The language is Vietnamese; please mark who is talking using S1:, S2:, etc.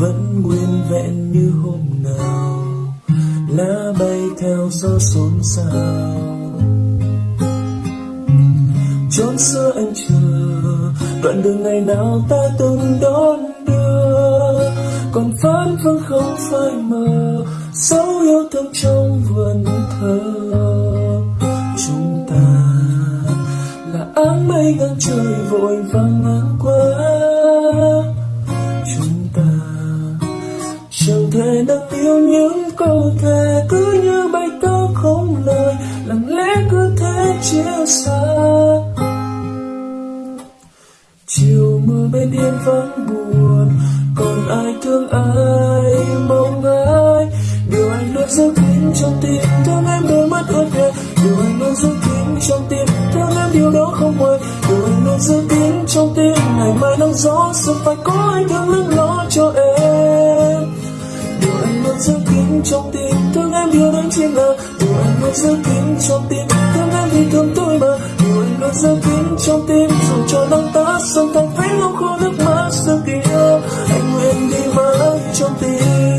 S1: vẫn nguyên vẹn như hôm nào. Lá bay theo gió xôn xao. Chốn xưa anh chờ, đoạn đường ngày nào ta từng đón đưa. Còn phán vương không phai mờ, dấu yêu thương trong vườn thơ chúng ta là áng mây ngang trời vội vàng ngang qua. Chẳng thể nâng yêu những câu thề cứ như bài ca không lời, lặng lẽ cứ thế chia xa. Chiều mưa bên yên vắng buồn, còn ai thương ai mong ai? Điều anh luôn giữ kín trong tim, thương em đôi mắt ướt nhẹ điều anh luôn giữ kín trong tim, thương em điều đó không nguôi điều anh luôn giữ kín trong tim, ngày mai nắng gió sẽ phải có anh thương lưng lo cho em trong tim, thương em yêu đến trên ngờ dù anh luôn giữ kín trong tim, thương em vì thương tôi mà. Dù anh luôn giữ kín trong tim, dù cho nắng ta sông thành phánh không khô nước mắt sự kỳ anh nguyện đi mãi trong tim.